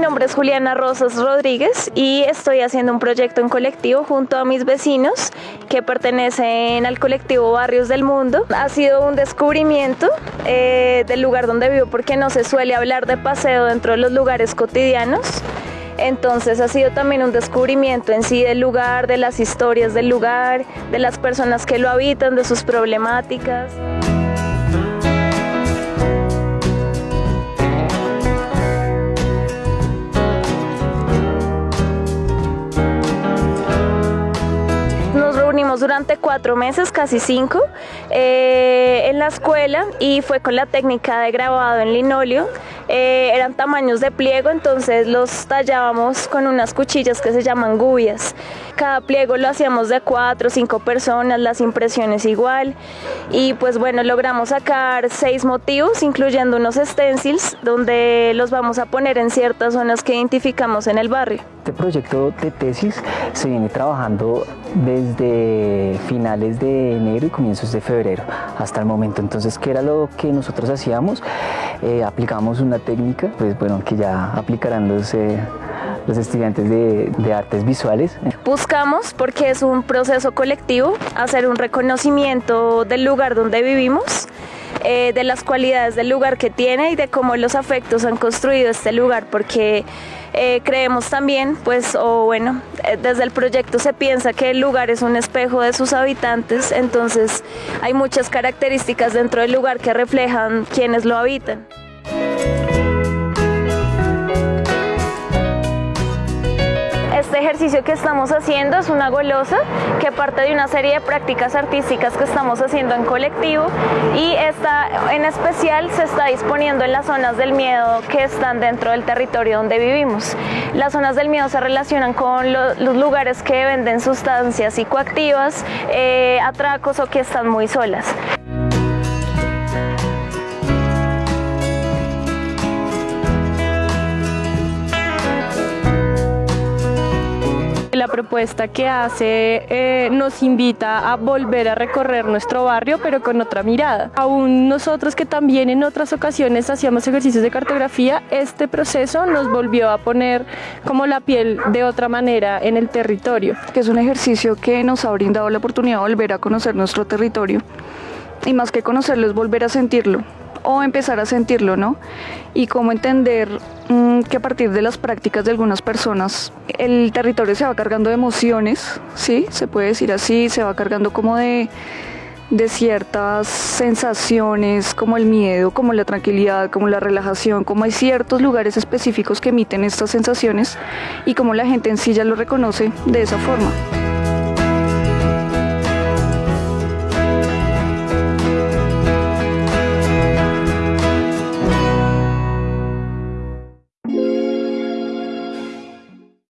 nombre es Juliana Rosas Rodríguez y estoy haciendo un proyecto en colectivo junto a mis vecinos que pertenecen al colectivo Barrios del Mundo. Ha sido un descubrimiento eh, del lugar donde vivo porque no se suele hablar de paseo dentro de los lugares cotidianos. Entonces ha sido también un descubrimiento en sí del lugar, de las historias del lugar, de las personas que lo habitan, de sus problemáticas. Durante cuatro meses, casi cinco, eh, en la escuela y fue con la técnica de grabado en linóleo. Eh, eran tamaños de pliego, entonces los tallábamos con unas cuchillas que se llaman gubias. Cada pliego lo hacíamos de cuatro o cinco personas, las impresiones igual. Y pues bueno, logramos sacar seis motivos, incluyendo unos stencils, donde los vamos a poner en ciertas zonas que identificamos en el barrio. Este proyecto de tesis se viene trabajando desde finales de enero y comienzos de febrero hasta el momento. Entonces, ¿qué era lo que nosotros hacíamos? Eh, aplicamos una técnica, pues bueno, que ya aplicarán los, eh, los estudiantes de, de, artes visuales. Buscamos, porque es un proceso colectivo, hacer un reconocimiento del lugar donde vivimos, eh, de las cualidades del lugar que tiene y de cómo los afectos han construido este lugar, porque eh, creemos también, pues, o bueno, eh, desde el proyecto se piensa que el lugar es un espejo de sus habitantes, entonces hay muchas características dentro del lugar que reflejan quienes lo habitan. Ejercicio que estamos haciendo es una golosa que parte de una serie de prácticas artísticas que estamos haciendo en colectivo y esta en especial se está disponiendo en las zonas del miedo que están dentro del territorio donde vivimos. Las zonas del miedo se relacionan con los lugares que venden sustancias psicoactivas, eh, atracos o que están muy solas. La propuesta que hace eh, nos invita a volver a recorrer nuestro barrio, pero con otra mirada. Aún nosotros que también en otras ocasiones hacíamos ejercicios de cartografía, este proceso nos volvió a poner como la piel de otra manera en el territorio. Que es un ejercicio que nos ha brindado la oportunidad de volver a conocer nuestro territorio y más que conocerlo es volver a sentirlo o empezar a sentirlo, ¿no? Y cómo entender mm, que a partir de las prácticas de algunas personas el territorio se va cargando de emociones, ¿sí? Se puede decir así, se va cargando como de, de ciertas sensaciones como el miedo, como la tranquilidad, como la relajación, como hay ciertos lugares específicos que emiten estas sensaciones y como la gente en sí ya lo reconoce de esa forma.